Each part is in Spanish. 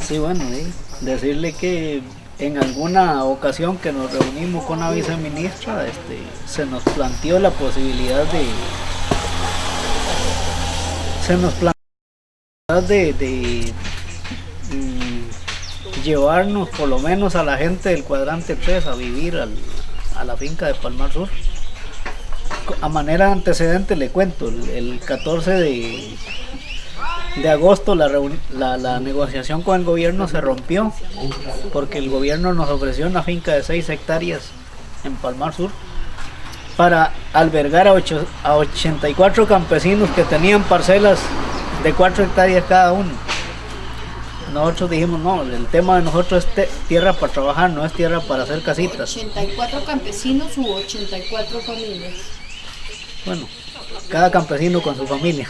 Sí, bueno, decirle que en alguna ocasión que nos reunimos con la viceministra, este, se nos planteó la posibilidad de se nos planteó de, mm, llevarnos por lo menos a la gente del cuadrante 3 a vivir a la finca de Palmar Sur. A manera de antecedente le cuento, el 14 de, de agosto la, la, negociación con el gobierno se rompió porque el gobierno nos ofreció una finca de 6 hectáreas en Palmar Sur para albergar a, a 84 campesinos que tenían parcelas de 4 hectáreas cada uno. Nosotros dijimos, no, el tema de nosotros es tierra para trabajar, no es tierra para hacer casitas. 84 campesinos u 84 familias. Bueno, cada campesino con su familia.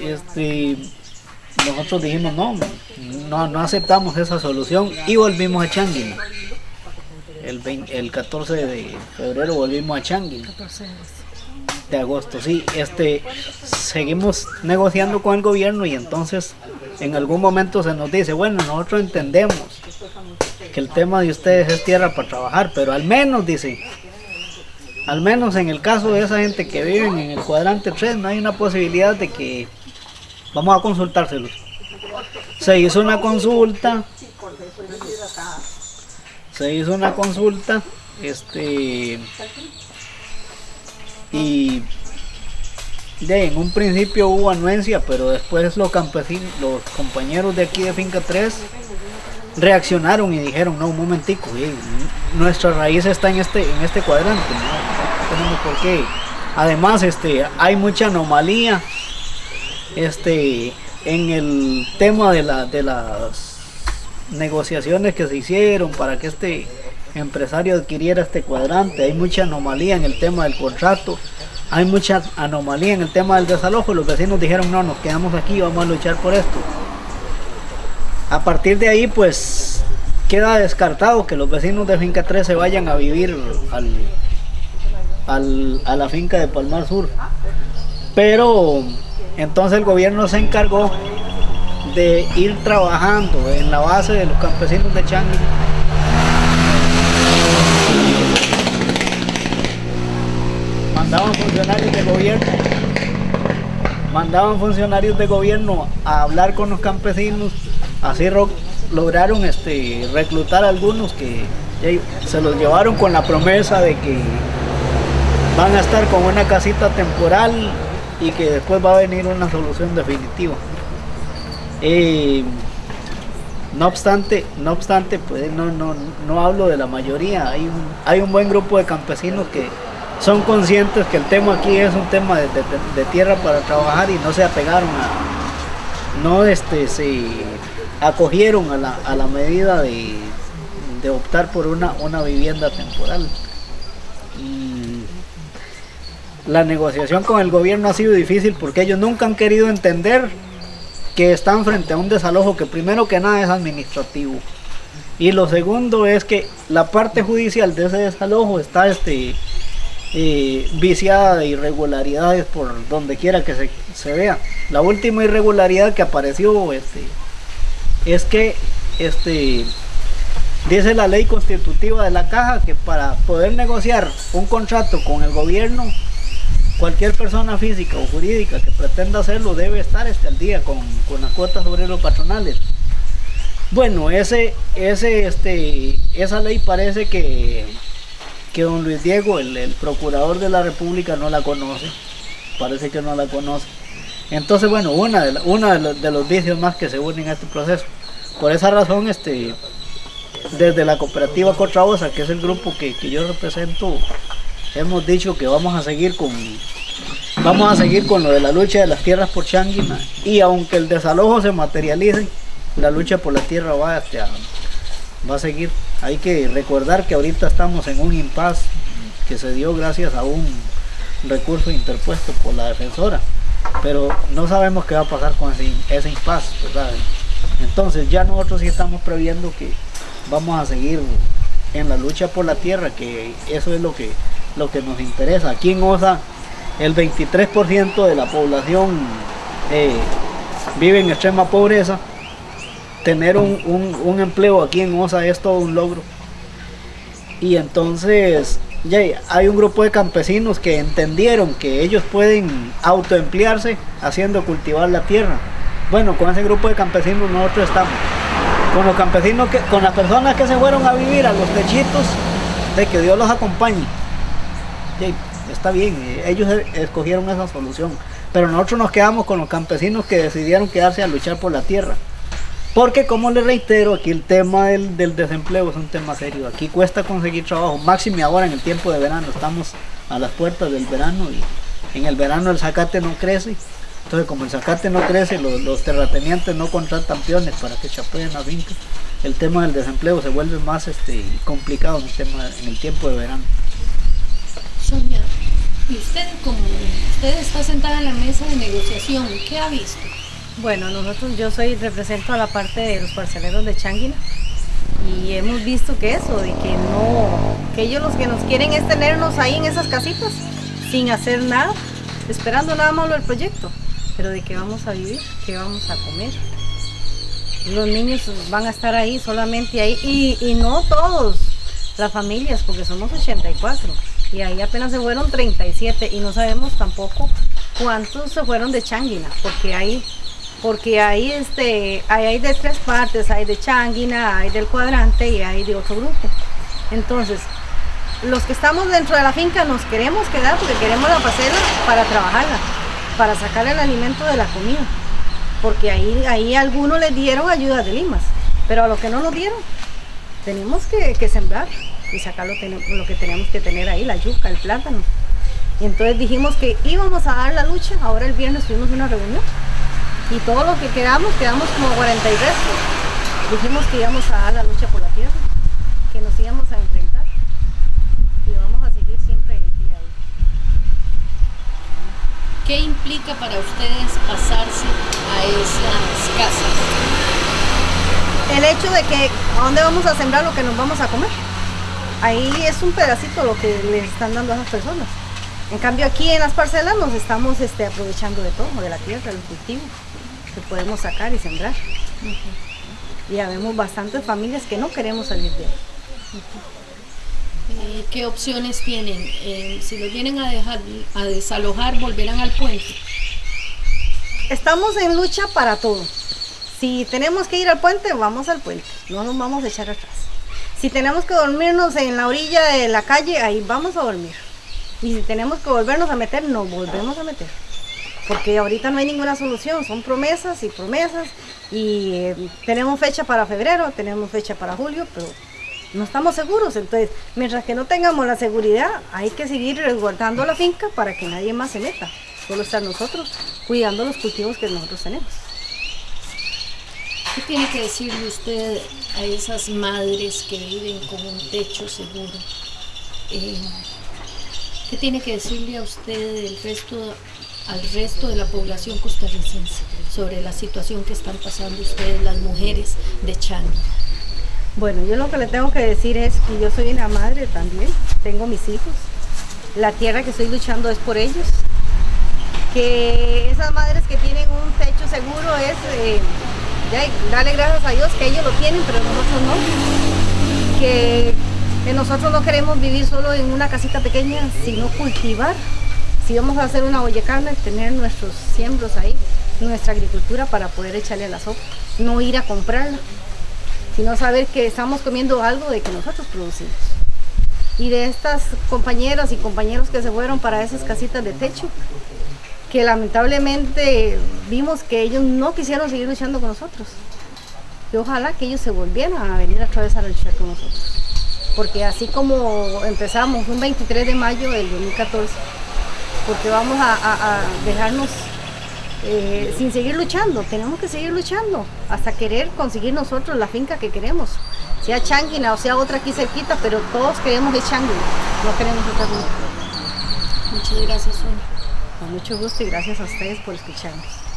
Este, nosotros dijimos no, no, aceptamos esa solución y volvimos a Changuin. El, el 14 de febrero volvimos a Changuin. De agosto, sí. Este, seguimos negociando con el gobierno y entonces en algún momento se nos dice, bueno, nosotros entendemos que el tema de ustedes es tierra para trabajar, pero al menos, dice, al menos en el caso de esa gente que vive en el cuadrante 3, no hay una posibilidad de que vamos a consultárselos. Se hizo una consulta, se hizo una consulta, este, y de, en un principio hubo anuencia, pero después los campesinos, los compañeros de aquí de Finca 3 reaccionaron y dijeron, no, un momentico, nuestra raíz está en este, en este cuadrante, no, tenemos por qué. Además, este, hay mucha anomalía este, en el tema de, la, de las negociaciones que se hicieron para que este empresario adquiriera este cuadrante. Hay mucha anomalía en el tema del contrato, hay mucha anomalía en el tema del desalojo. Los vecinos dijeron, no, nos quedamos aquí, vamos a luchar por esto. A partir de ahí, pues, queda descartado que los vecinos de Finca 3 se vayan a vivir al, a la finca de Palmar Sur. Pero entonces el gobierno se encargó de ir trabajando en la base de los campesinos de Changui. Mandaban funcionarios de gobierno, mandaban funcionarios de gobierno a hablar con los campesinos Así lograron este, reclutar a algunos que se los llevaron con la promesa de que van a estar con una casita temporal y que después va a venir una solución definitiva. No obstante, no obstante, pues no, no, no hablo de la mayoría, hay un, hay un buen grupo de campesinos que son conscientes que el tema aquí es un tema de, tierra para trabajar y no se apegaron a, no este, se acogieron a la, a la medida de, de, optar por una, una vivienda temporal. Y la negociación con el gobierno ha sido difícil porque ellos nunca han querido entender que están frente a un desalojo que primero que nada es administrativo. Y lo segundo es que la parte judicial de ese desalojo está este, eh, viciada de irregularidades por donde quiera que se, se, vea. La última irregularidad que apareció este, es que este dice la ley constitutiva de la caja que para poder negociar un contrato con el gobierno cualquier persona física o jurídica que pretenda hacerlo debe estar este, al día con, las cuotas sobre los patronales. Bueno ese ese este esa ley parece que que don Luis Diego el, el procurador de la república no la conoce. Parece que no la conoce. Entonces, bueno, una de, una de, los, vicios más que se unen a este proceso. Por esa razón, este, desde la cooperativa Cotraosa, que es el grupo que, yo represento, hemos dicho que vamos a seguir con vamos a seguir con lo de la lucha de las tierras por Changuina y aunque el desalojo se materialice, la lucha por la tierra va, a, va a seguir. Hay que recordar que ahorita estamos en un impasse que se dio gracias a un recurso interpuesto por la defensora pero no sabemos qué va a pasar con ese, ese impasse, ¿verdad? Entonces ya nosotros sí estamos previendo que vamos a seguir en la lucha por la tierra, que eso es lo que, lo que nos interesa. Aquí en OSA el 23% de la población eh, vive en extrema pobreza, tener un, un- un empleo aquí en OSA es todo un logro. Y entonces ya hay un grupo de campesinos que entendieron que ellos pueden autoemplearse haciendo cultivar la tierra. Bueno, con ese grupo de campesinos nosotros estamos. Con los campesinos, que, con las personas que se fueron a vivir a los techitos, de que Dios los acompañe. Sí, está bien, eh, ellos e- escogieron esa solución. Pero nosotros nos quedamos con los campesinos que decidieron quedarse a luchar por la tierra. Porque como les reitero, aquí el tema del, desempleo es un tema serio. Aquí cuesta conseguir trabajo, máximo ahora en el tiempo de verano. Estamos a las puertas del verano y en el verano el zacate no crece. Entonces como el zacate no crece, los, los terratenientes no contratan peones para que chapeen la finca. El tema del desempleo se vuelve más este, complicado en el, tema, en el tiempo de verano. Sonia, y usted como usted está sentada en la mesa de negociación, ¿qué ha visto? Bueno, nosotros, yo soy, represento a la parte de los parceleros de Changuina y hemos visto que eso, de que no, que ellos los que nos quieren es tenernos ahí en esas casitas sin hacer nada, esperando nada más lo del proyecto, pero de qué vamos a vivir, qué vamos a comer. Los niños van a estar ahí solamente ahí y, no todos, las familias, porque somos 84 y ahí apenas se fueron 37 y no sabemos tampoco cuántos se fueron de Changuina, porque hay porque hay este hay, hay de tres partes, hay de Changuina, hay del cuadrante y hay de otro grupo. Entonces, los que estamos dentro de la finca nos queremos quedar porque queremos la parcela para trabajarla, para sacar el alimento de la comida. Porque ahí, ahí algunos les dieron ayudas de limas, pero a los que no nos dieron, tenemos que, que sembrar y sacar lo que tenemos que tener ahí, la yuca, el plátano. Y entonces dijimos que íbamos a dar la lucha, ahora el viernes tuvimos una reunión y todo lo que quedamos, quedamos como 40 y resto. Dijimos que íbamos a dar la lucha por la tierra, que nos íbamos a enfrentar y vamos a seguir siempre en pie ahí. ¿Qué implica para ustedes pasarse a esas casas? El hecho de que a dónde vamos a sembrar lo que nos vamos a comer. Ahí es un pedacito lo que les están dando a esas personas. En cambio aquí en las parcelas nos estamos este, aprovechando de todo, de la tierra, del cultivo, que podemos sacar y sembrar. Y habemos bastantes familias que no queremos salir de ahí. Eh, ¿Qué opciones tienen? Eh, si los vienen a dejar a desalojar, volverán al puente. Estamos en lucha para todo. Si tenemos que ir al puente, vamos al puente. No nos vamos a echar atrás. Si tenemos que dormirnos en la orilla de la calle, ahí vamos a dormir. Y si tenemos que volvernos a meter, nos volvemos a meter. Porque ahorita no hay ninguna solución, son promesas y promesas. Y eh, tenemos fecha para febrero, tenemos fecha para julio, pero no estamos seguros. Entonces, mientras que no tengamos la seguridad, hay que seguir resguardando la finca para que nadie más se meta. Solo estar nosotros cuidando los cultivos que nosotros tenemos. ¿Qué tiene que decirle usted a esas madres que viven con un techo seguro? Eh, ¿Qué tiene que decirle a usted al resto de la población costarricense sobre la situación que están pasando ustedes, las mujeres de Changi? Bueno, yo lo que le tengo que decir es que yo soy una madre también, tengo mis hijos, la tierra que estoy luchando es por ellos, que esas madres que tienen un techo seguro es eh, darle gracias a Dios que ellos lo tienen, pero nosotros no, que, nosotros no queremos vivir solo en una casita pequeña, sino cultivar, si vamos a hacer una olla carne, tener nuestros siembros ahí, nuestra agricultura para poder echarle a la sopa, no ir a comprarla sino saber que estamos comiendo algo de que nosotros producimos. Y de estas compañeras y compañeros que se fueron para esas casitas de techo, que lamentablemente vimos que ellos no quisieron seguir luchando con nosotros. Y ojalá que ellos se volvieran a venir otra vez a luchar con nosotros. Porque así como empezamos un 23 de mayo del 2014, porque vamos a, a- a dejarnos eh, sin seguir luchando, tenemos que seguir luchando hasta querer conseguir nosotros la finca que queremos, sea Changuina o sea otra aquí cerquita, pero todos queremos de Changuina, no queremos otra finca. Muchas gracias, Sonia. Con mucho gusto y gracias a ustedes por escucharnos.